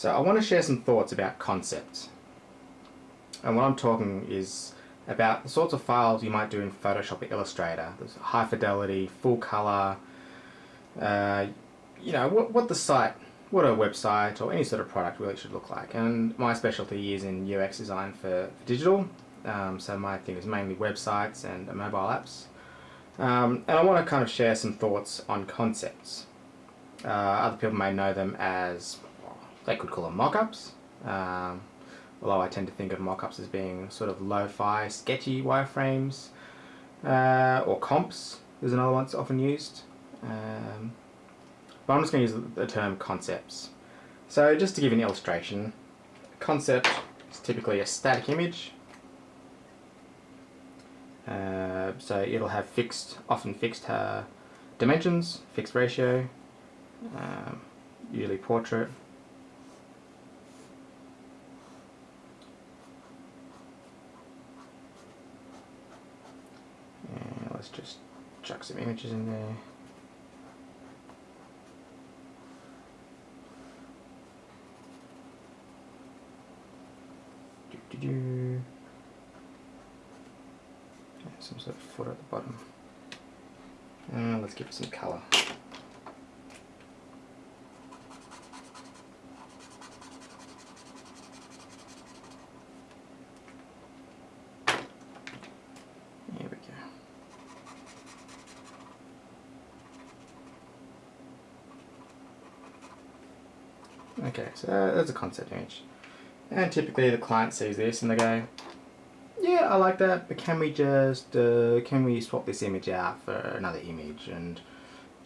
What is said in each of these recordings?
So I want to share some thoughts about concepts. And what I'm talking is about the sorts of files you might do in Photoshop or Illustrator. There's high fidelity, full color, uh, you know, what, what the site, what a website or any sort of product really should look like. And my specialty is in UX design for, for digital. Um, so my thing is mainly websites and mobile apps. Um, and I want to kind of share some thoughts on concepts. Uh, other people may know them as, they could call them mockups. Um, although I tend to think of mock-ups as being sort of lo-fi, sketchy wireframes, uh, or comps is another one that's often used. Um, but I'm just going to use the term concepts. So just to give an illustration, concept is typically a static image. Uh, so it'll have fixed, often fixed uh, dimensions, fixed ratio, um, usually portrait, just chuck some images in there. Do, do, do. Some sort of footer at the bottom. Uh, let's give it some colour. Okay, so that's a concept image. And typically the client sees this and they go, yeah, I like that, but can we just, uh, can we swap this image out for another image? And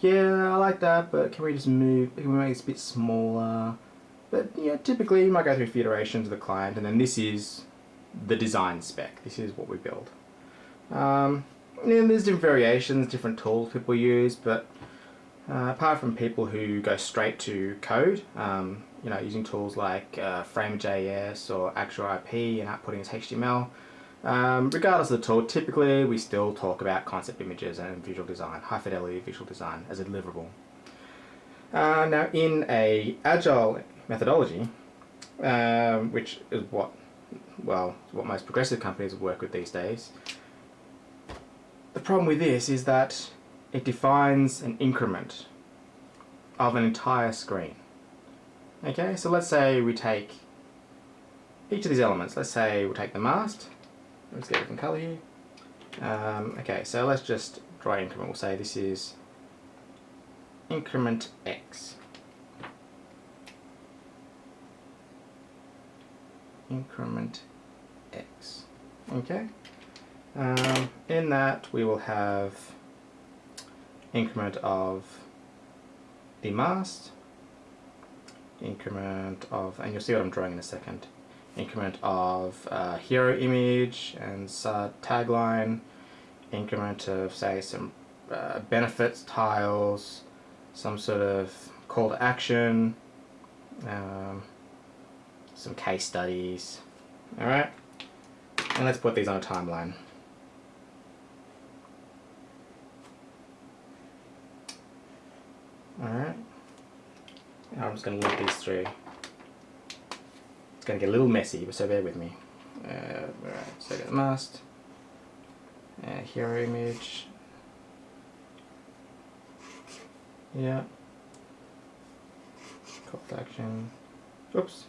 yeah, I like that, but can we just move, can we make this a bit smaller? But yeah, typically you might go through a few iterations of the client and then this is the design spec. This is what we build. Um, and there's different variations, different tools people use, but uh, apart from people who go straight to code, um, you know, using tools like uh, Framer.js or Axure RP and outputting as HTML, um, regardless of the tool, typically we still talk about concept images and visual design, high fidelity visual design as a deliverable. Uh, now in a agile methodology, um, which is what, well, what most progressive companies work with these days, the problem with this is that it defines an increment of an entire screen. Okay, so let's say we take each of these elements. Let's say we'll take the mast. Let's get a different color here. Um, okay, so let's just draw increment. We'll say this is increment x. Increment x. Okay. Um, in that we will have increment of the mast, increment of, and you'll see what I'm drawing in a second, increment of uh, hero image and uh, tagline, increment of say some uh, benefits tiles, some sort of call to action, um, some case studies, alright? And let's put these on a timeline. Alright. I'm just going to link these through. It's going to get a little messy, so bear with me. Uh, right, so I got the mast, uh, hero image, yeah, to action, oops,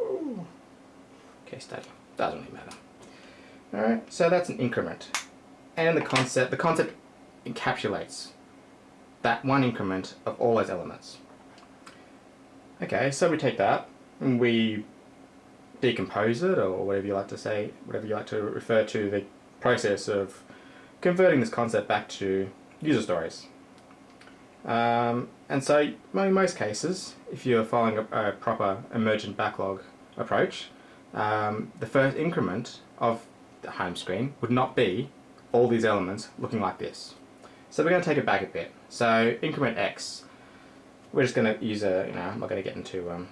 Ooh. case study, doesn't really matter. Alright, so that's an increment. And the concept, the concept encapsulates that one increment of all those elements. Okay, so we take that and we decompose it or whatever you like to say, whatever you like to refer to the process of converting this concept back to user stories. Um, and so in most cases, if you're following a, a proper emergent backlog approach, um, the first increment of the home screen would not be all these elements looking like this. So we're going to take it back a bit. So increment x, we're just going to use a, you know, I'm not going to get into um,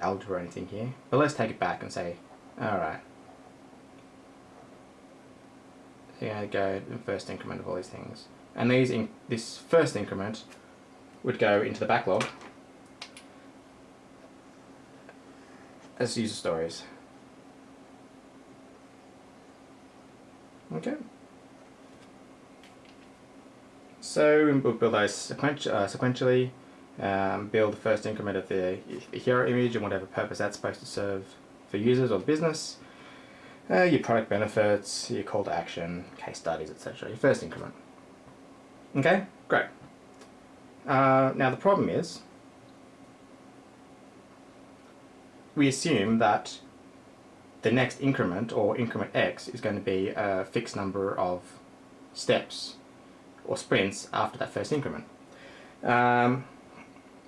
algebra or anything here, but let's take it back and say, alright, so you're going to go the first increment of all these things. And these in this first increment would go into the backlog. as user stories. Okay. So we'll build those uh, sequentially, um, build the first increment of the, hero image and whatever purpose that's supposed to serve for users or the business, uh, your product benefits, your call to action, case studies, etc. Your first increment. Okay, great. Uh, now the problem is, we assume that the next increment, or increment x, is going to be a fixed number of steps or sprints after that first increment. Um,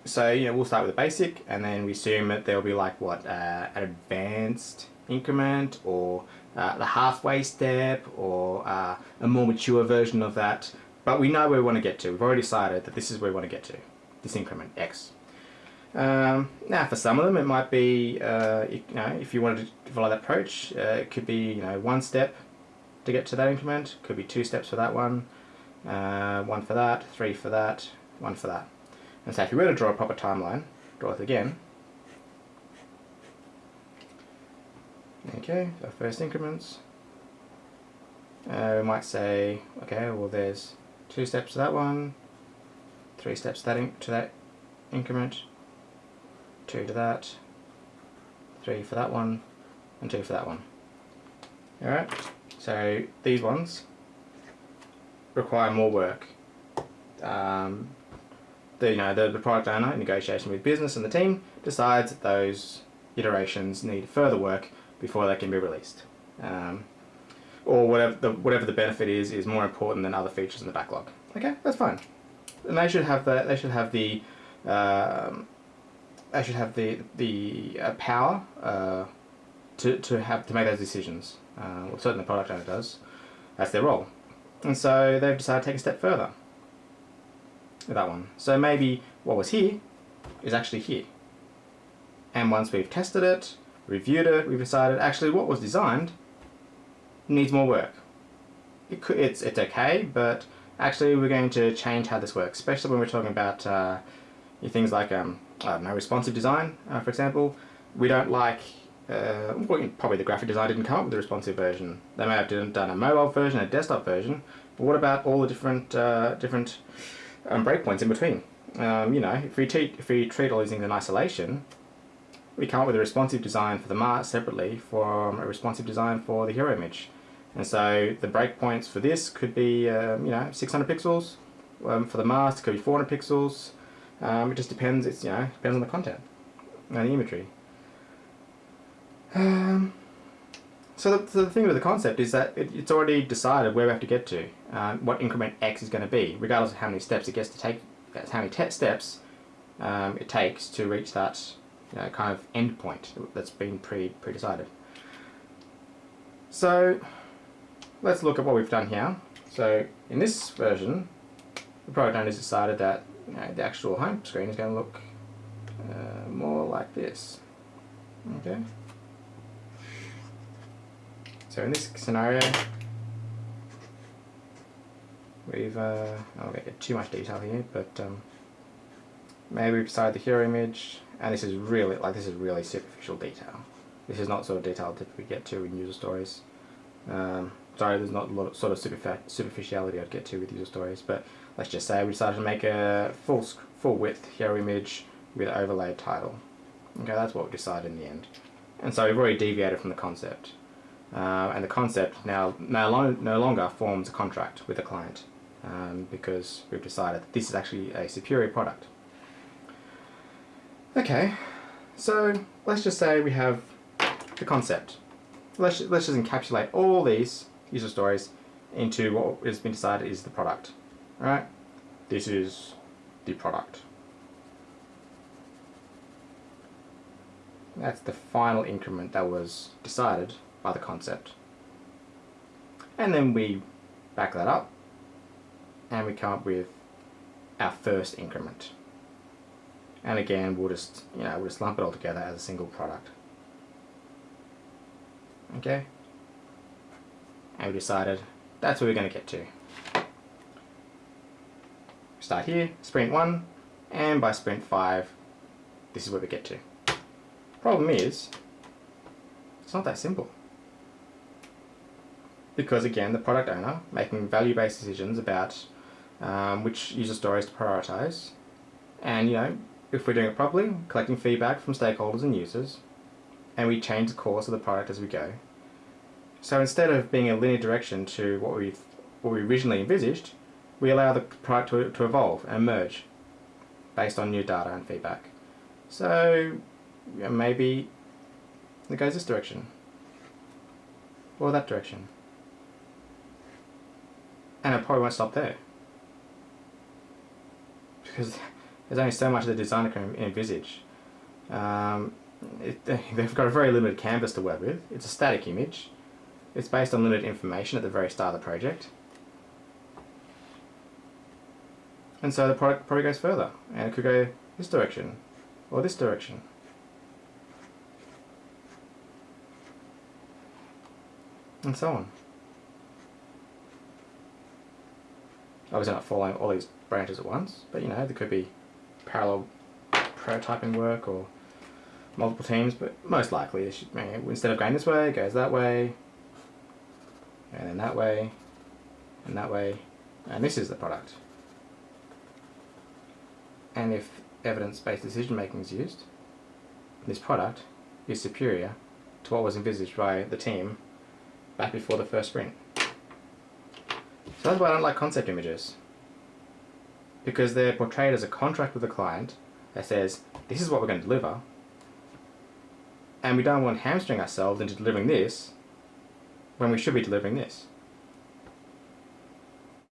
so you know we'll start with the basic, and then we assume that there will be like what uh, an advanced increment, or uh, the halfway step, or uh, a more mature version of that. But we know where we want to get to. We've already decided that this is where we want to get to, this increment x. Um, now, for some of them, it might be, uh, you know, if you wanted to follow that approach, uh, it could be, you know, one step to get to that increment. Could be two steps for that one, uh, one for that, three for that, one for that. And so, if you were to draw a proper timeline, draw it again. Okay, so first increments. Uh, we might say, okay, well, there's two steps to that one, three steps to that, to that increment, two to that, three for that one, and two for that one. Alright, so these ones require more work. Um, the, you know, the, the product owner, in negotiation with business and the team, decides that those iterations need further work before they can be released. Um, or whatever the, whatever the benefit is, is more important than other features in the backlog. Okay, that's fine. And they should have the, they should have the um, they should have the the uh, power uh, to to have to make those decisions. Uh, well, certainly the product owner does. That's their role, and so they've decided to take a step further with that one. So maybe what was here is actually here, and once we've tested it, reviewed it, we've decided actually what was designed needs more work. It could, it's it's okay, but actually we're going to change how this works, especially when we're talking about uh, things like um, know, responsive design, uh, for example. We don't like, uh, well, probably the graphic design didn't come up with the responsive version. They may have done a mobile version, a desktop version, but what about all the different uh, different um, breakpoints in between? Um, you know, if we, treat, if we treat all these things in isolation, we come up with a responsive design for the mast separately from a responsive design for the hero image. And so the breakpoints for this could be, um, you know, 600 pixels. Um, for the mast, it could be 400 pixels. Um, it just depends. It's you know depends on the content and the imagery. Um, so, the, so the thing with the concept is that it, it's already decided where we have to get to, um, what increment x is going to be, regardless of how many steps it gets to take, how many steps um, it takes to reach that kind of end point that's been pre pre decided. So let's look at what we've done here. So in this version, the product owner has decided that you know, the actual home screen is going to look uh, more like this. Okay. So in this scenario, we've, uh, I won't get too much detail here, but um, maybe decided the hero image, and this is really, like this is really superficial detail. This is not sort of detail that we get to in user stories. Um, sorry, there's not a lot of sort of superficiality I'd get to with user stories, but let's just say we decided to make a full full width hero image with overlaid title. Okay, that's what we decided in the end. And so we've already deviated from the concept. Uh, and the concept now no, no longer forms a contract with the client um, because we've decided that this is actually a superior product. Okay, so let's just say we have the concept. Let's, let's just encapsulate all these user stories into what has been decided is the product. Alright, this is the product. That's the final increment that was decided by the concept. And then we back that up and we come up with our first increment. And again, we'll just, you know, we'll just lump it all together as a single product. Okay? And we decided that's where we're going to get to. Start here, sprint 1, and by sprint 5, this is where we get to. Problem is, It's not that simple. Because again, the product owner making value-based decisions about um, which user stories to prioritize, and you know, if we're doing it properly, collecting feedback from stakeholders and users, and we change the course of the product as we go. So instead of being a linear direction to what we what we originally envisaged, we allow the product to, to evolve and merge based on new data and feedback. So yeah, maybe it goes this direction or that direction. And it probably won't stop there. Because there's only so much the designer can envisage. Um, it, they've got a very limited canvas to work with. It's a static image. It's based on limited information at the very start of the project. And so the product probably goes further. And it could go this direction, or this direction. And so on. Obviously not following all these branches at once, but you know, there could be parallel prototyping work or multiple teams, but most likely should, instead of going this way, it goes that way, and then that way, and that way, and this is the product. And if evidence-based decision making is used, this product is superior to what was envisaged by the team back before the first sprint. So that's why I don't like concept images. Because they're portrayed as a contract with a client that says, this is what we're going to deliver, and we don't want hamstring ourselves into delivering this when we should be delivering this.